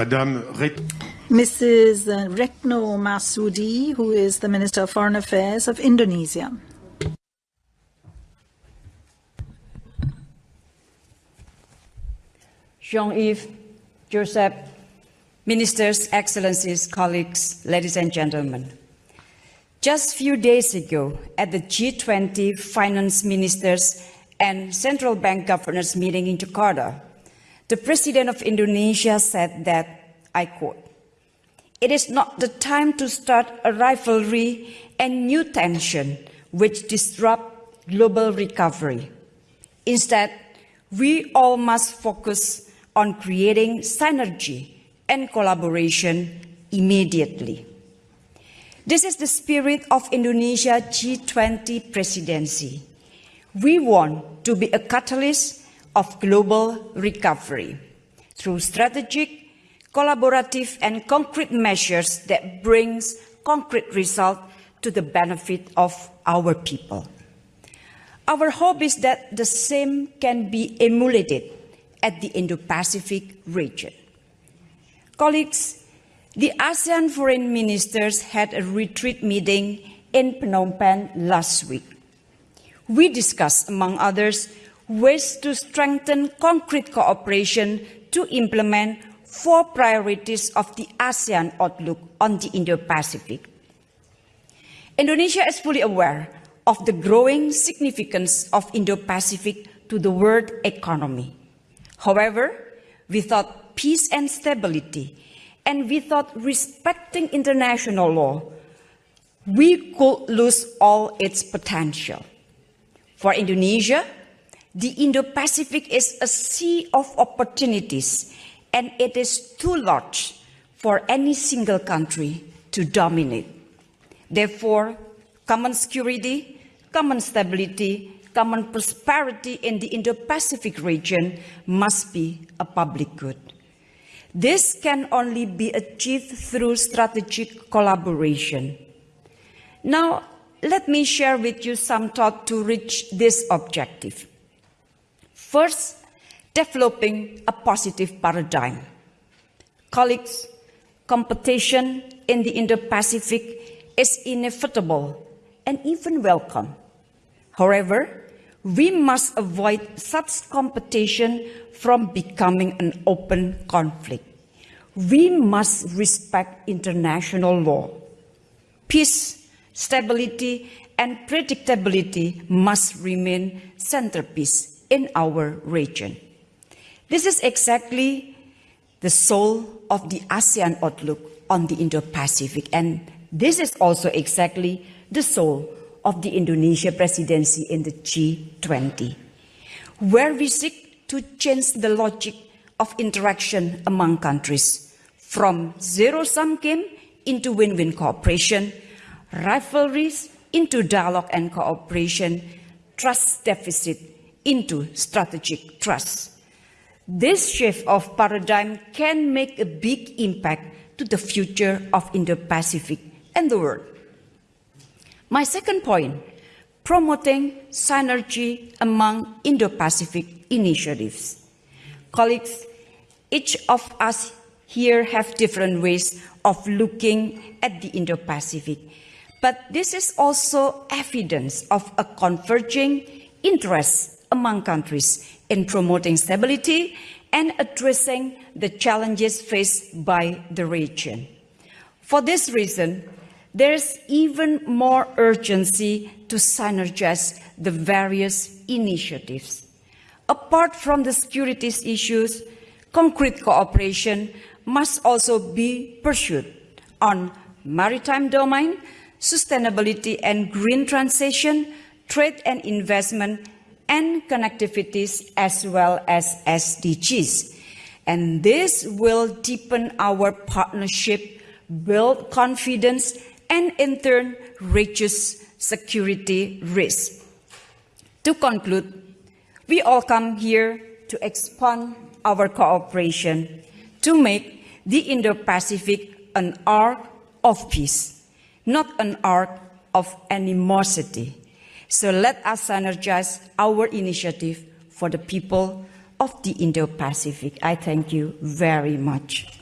Madame Ret Mrs. Uh, Retno Marsudi, who is the Minister of Foreign Affairs of Indonesia. Jean-Yves, Joseph, Ministers, Excellencies, colleagues, ladies and gentlemen. Just a few days ago, at the G20 Finance Ministers and Central Bank Governors meeting in Jakarta, the President of Indonesia said that, I quote, it is not the time to start a rivalry and new tension which disrupt global recovery. Instead, we all must focus on creating synergy and collaboration immediately. This is the spirit of Indonesia G20 presidency. We want to be a catalyst of global recovery through strategic, collaborative and concrete measures that brings concrete results to the benefit of our people. Our hope is that the same can be emulated at the Indo-Pacific region. Colleagues, the ASEAN foreign ministers had a retreat meeting in Phnom Penh last week. We discussed, among others, ways to strengthen concrete cooperation to implement four priorities of the ASEAN outlook on the Indo-Pacific. Indonesia is fully aware of the growing significance of Indo-Pacific to the world economy. However, without peace and stability, and without respecting international law, we could lose all its potential. For Indonesia, the Indo-Pacific is a sea of opportunities and it is too large for any single country to dominate. Therefore, common security, common stability, common prosperity in the Indo-Pacific region must be a public good. This can only be achieved through strategic collaboration. Now, let me share with you some thought to reach this objective. First, developing a positive paradigm. Colleagues, competition in the Indo-Pacific is inevitable and even welcome. However, we must avoid such competition from becoming an open conflict. We must respect international law. Peace, stability, and predictability must remain centerpiece in our region. This is exactly the soul of the ASEAN outlook on the Indo-Pacific, and this is also exactly the soul of the Indonesia presidency in the G20, where we seek to change the logic of interaction among countries from zero-sum game into win-win cooperation, rivalries into dialogue and cooperation, trust deficit into strategic trust. This shift of paradigm can make a big impact to the future of Indo-Pacific and the world. My second point, promoting synergy among Indo-Pacific initiatives. Colleagues, each of us here have different ways of looking at the Indo-Pacific. But this is also evidence of a converging interest among countries in promoting stability and addressing the challenges faced by the region. For this reason, there's even more urgency to synergize the various initiatives. Apart from the security issues, concrete cooperation must also be pursued on maritime domain, sustainability and green transition, trade and investment, and connectivities as well as SDGs. And this will deepen our partnership, build confidence, and in turn reduce security risk. To conclude, we all come here to expand our cooperation to make the Indo-Pacific an arc of peace, not an arc of animosity. So let us synergize our initiative for the people of the Indo-Pacific. I thank you very much.